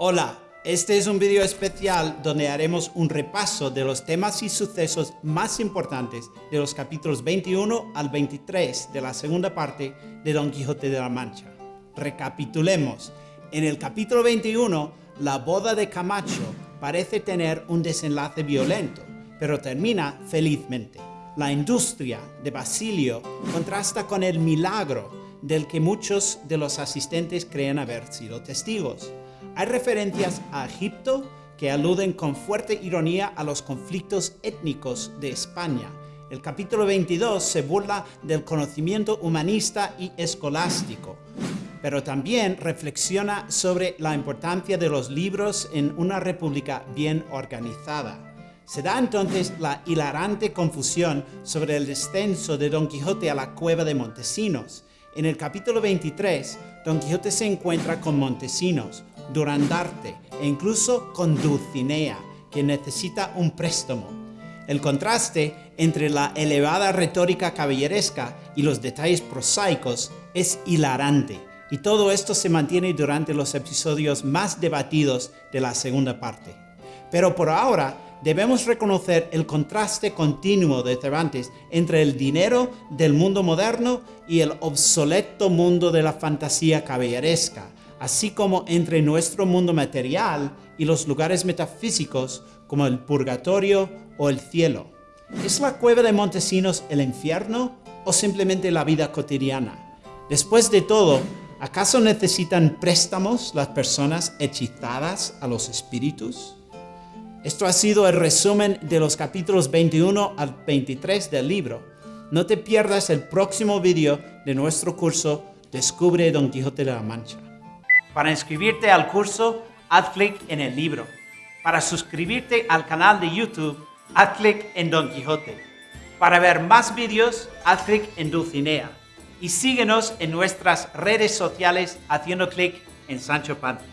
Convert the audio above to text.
Hola, este es un video especial donde haremos un repaso de los temas y sucesos más importantes de los capítulos 21 al 23 de la segunda parte de Don Quijote de la Mancha. Recapitulemos. En el capítulo 21, la boda de Camacho parece tener un desenlace violento, pero termina felizmente. La industria de Basilio contrasta con el milagro del que muchos de los asistentes creen haber sido testigos. Hay referencias a Egipto que aluden con fuerte ironía a los conflictos étnicos de España. El capítulo 22 se burla del conocimiento humanista y escolástico, pero también reflexiona sobre la importancia de los libros en una república bien organizada. Se da entonces la hilarante confusión sobre el descenso de Don Quijote a la cueva de Montesinos. En el capítulo 23, Don Quijote se encuentra con Montesinos, Durandarte e incluso con Dulcinea, que necesita un préstamo. El contraste entre la elevada retórica caballeresca y los detalles prosaicos es hilarante, y todo esto se mantiene durante los episodios más debatidos de la segunda parte. Pero por ahora debemos reconocer el contraste continuo de Cervantes entre el dinero del mundo moderno y el obsoleto mundo de la fantasía caballeresca, así como entre nuestro mundo material y los lugares metafísicos como el purgatorio o el cielo. ¿Es la cueva de Montesinos el infierno o simplemente la vida cotidiana? Después de todo, ¿acaso necesitan préstamos las personas hechizadas a los espíritus? Esto ha sido el resumen de los capítulos 21 al 23 del libro. No te pierdas el próximo vídeo de nuestro curso Descubre Don Quijote de la Mancha. Para inscribirte al curso, haz clic en el libro. Para suscribirte al canal de YouTube, haz clic en Don Quijote. Para ver más vídeos, haz clic en Dulcinea. Y síguenos en nuestras redes sociales haciendo clic en Sancho Panza.